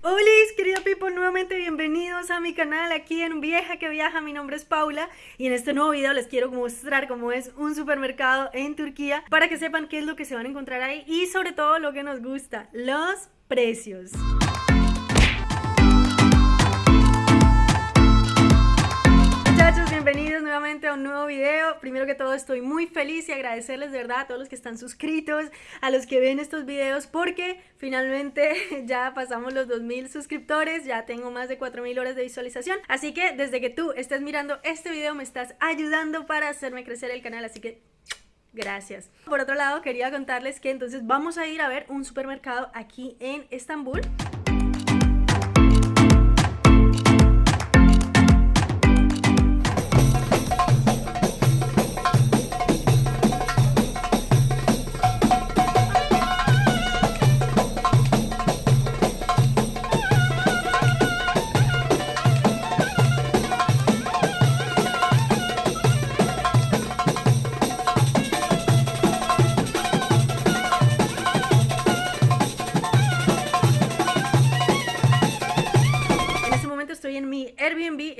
Hola, querida people, nuevamente bienvenidos a mi canal aquí en Vieja que Viaja, mi nombre es Paula y en este nuevo video les quiero mostrar cómo es un supermercado en Turquía para que sepan qué es lo que se van a encontrar ahí y sobre todo lo que nos gusta, los precios. A un nuevo video. Primero que todo estoy muy feliz y agradecerles de verdad a todos los que están suscritos, a los que ven estos videos porque finalmente ya pasamos los 2000 suscriptores, ya tengo más de 4000 horas de visualización. Así que desde que tú estés mirando este video me estás ayudando para hacerme crecer el canal, así que Gracias. Por otro lado, quería contarles que entonces vamos a ir a ver un supermercado aquí en Estambul.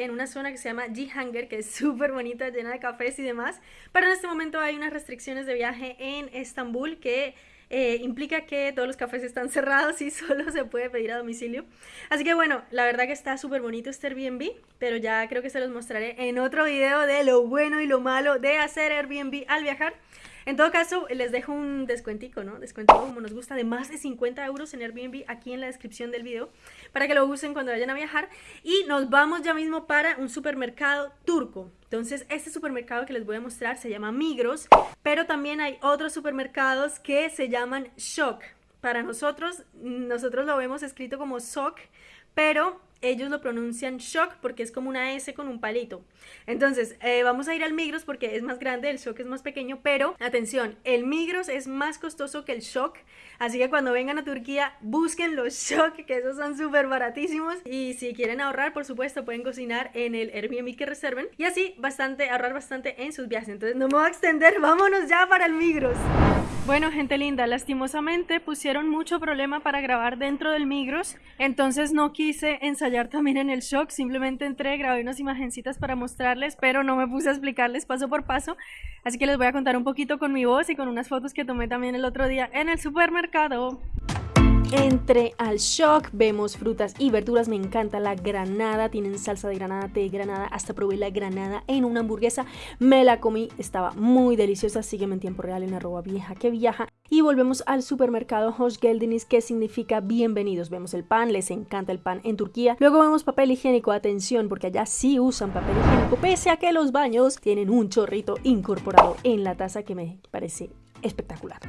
En una zona que se llama G-Hanger, que es súper bonita, llena de cafés y demás. Pero en este momento hay unas restricciones de viaje en Estambul que eh, implica que todos los cafés están cerrados y solo se puede pedir a domicilio. Así que bueno, la verdad que está súper bonito este Airbnb, pero ya creo que se los mostraré en otro video de lo bueno y lo malo de hacer Airbnb al viajar. En todo caso, les dejo un descuentico, ¿no? Descuentico como nos gusta de más de 50 euros en Airbnb aquí en la descripción del video para que lo usen cuando vayan a viajar. Y nos vamos ya mismo para un supermercado turco. Entonces, este supermercado que les voy a mostrar se llama Migros, pero también hay otros supermercados que se llaman Shock. Para nosotros, nosotros lo vemos escrito como Sok, pero ellos lo pronuncian shock porque es como una S con un palito. Entonces, eh, vamos a ir al Migros porque es más grande, el shock es más pequeño, pero atención, el Migros es más costoso que el shock, así que cuando vengan a Turquía busquen los shock, que esos son súper baratísimos. Y si quieren ahorrar, por supuesto, pueden cocinar en el Airbnb que reserven y así bastante, ahorrar bastante en sus viajes. Entonces, no me voy a extender, vámonos ya para el Migros. Bueno, gente linda, lastimosamente pusieron mucho problema para grabar dentro del Migros, entonces no quise ensayar también en el shock, simplemente entré, grabé unas imagencitas para mostrarles, pero no me puse a explicarles paso por paso, así que les voy a contar un poquito con mi voz y con unas fotos que tomé también el otro día en el supermercado. Entre al shock, vemos frutas y verduras, me encanta la granada, tienen salsa de granada, té de granada, hasta probé la granada en una hamburguesa, me la comí, estaba muy deliciosa, sígueme en tiempo real en arroba vieja que viaja. Y volvemos al supermercado Hoş Geldiniz, que significa bienvenidos. Vemos el pan, les encanta el pan en Turquía. Luego vemos papel higiénico, atención, porque allá sí usan papel higiénico, pese a que los baños tienen un chorrito incorporado en la taza que me parece espectacular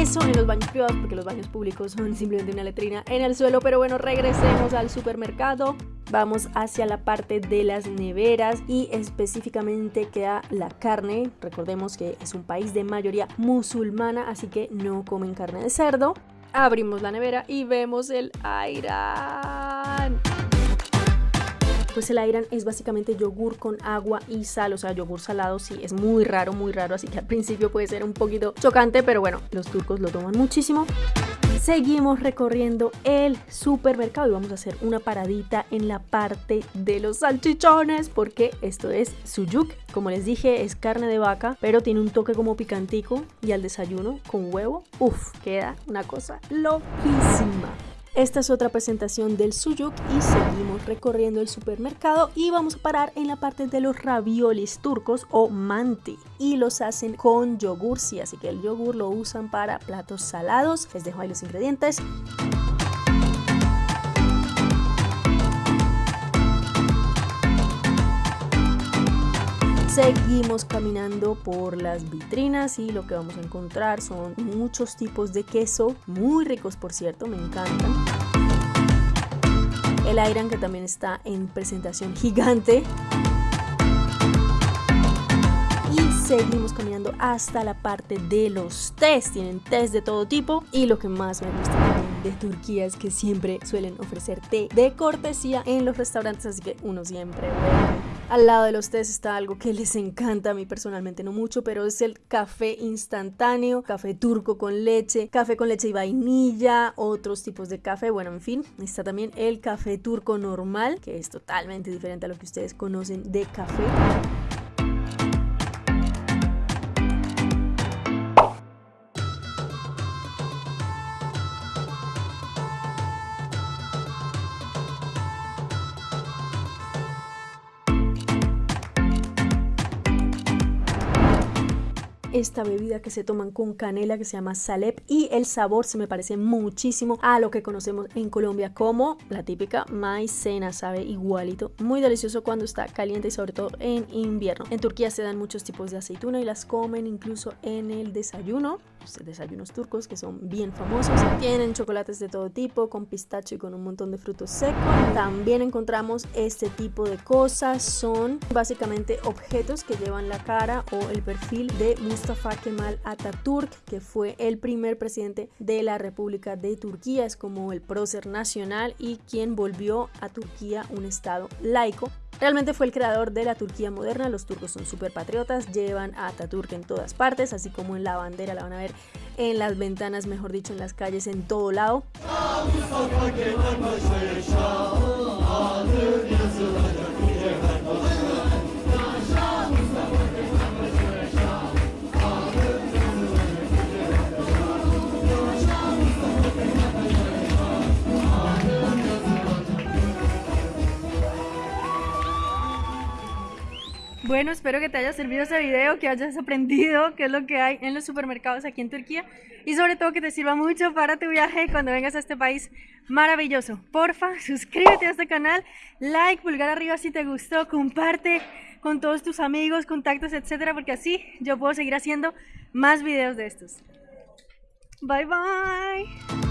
eso en los baños privados porque los baños públicos son simplemente una letrina en el suelo. Pero bueno regresemos al supermercado. Vamos hacia la parte de las neveras y específicamente queda la carne. Recordemos que es un país de mayoría musulmana así que no comen carne de cerdo. Abrimos la nevera y vemos el ayran pues el Ayran es básicamente yogur con agua y sal, o sea, yogur salado sí, es muy raro, muy raro, así que al principio puede ser un poquito chocante, pero bueno, los turcos lo toman muchísimo. Seguimos recorriendo el supermercado y vamos a hacer una paradita en la parte de los salchichones porque esto es suyuk. Como les dije, es carne de vaca, pero tiene un toque como picantico y al desayuno con huevo, uff, queda una cosa loquísima. Esta es otra presentación del suyuk y seguimos recorriendo el supermercado y vamos a parar en la parte de los raviolis turcos o manti y los hacen con yogur, sí, así que el yogur lo usan para platos salados. Les dejo ahí los ingredientes. Seguimos caminando por las vitrinas y lo que vamos a encontrar son muchos tipos de queso, muy ricos por cierto, me encantan. El Ayran que también está en presentación gigante. Y seguimos caminando hasta la parte de los tés. Tienen tés de todo tipo. Y lo que más me gusta de Turquía es que siempre suelen ofrecer té de cortesía en los restaurantes. Así que uno siempre vuelve Al lado de los tés está algo que les encanta a mí personalmente, no mucho, pero es el café instantáneo, café turco con leche, café con leche y vainilla, otros tipos de café. Bueno, en fin, está también el café turco normal, que es totalmente diferente a lo que ustedes conocen de café. Esta bebida que se toman con canela que se llama salep y el sabor se me parece muchísimo a lo que conocemos en Colombia como la típica maicena, sabe igualito, muy delicioso cuando está caliente y sobre todo en invierno. En Turquía se dan muchos tipos de aceituna y las comen incluso en el desayuno, desayunos turcos que son bien famosos. Tienen chocolates de todo tipo con pistacho y con un montón de frutos secos. También encontramos este tipo de cosas, son básicamente objetos que llevan la cara o el perfil de Mustafa Kemal Atatürk, que fue el primer presidente de la República de Turquía, es como el prócer nacional y quien volvió a Turquía un estado laico. Realmente fue el creador de la Turquía moderna, los turcos son súper patriotas, llevan a Atatürk en todas partes, así como en la bandera, la van a ver en las ventanas, mejor dicho, en las calles, en todo lado. Bueno, espero que te haya servido este video, que hayas aprendido qué es lo que hay en los supermercados aquí en Turquía y sobre todo que te sirva mucho para tu viaje cuando vengas a este país maravilloso. Porfa, suscríbete a este canal, like, pulgar arriba si te gustó, comparte con todos tus amigos, contactos, etcétera, porque así yo puedo seguir haciendo más videos de estos. Bye bye.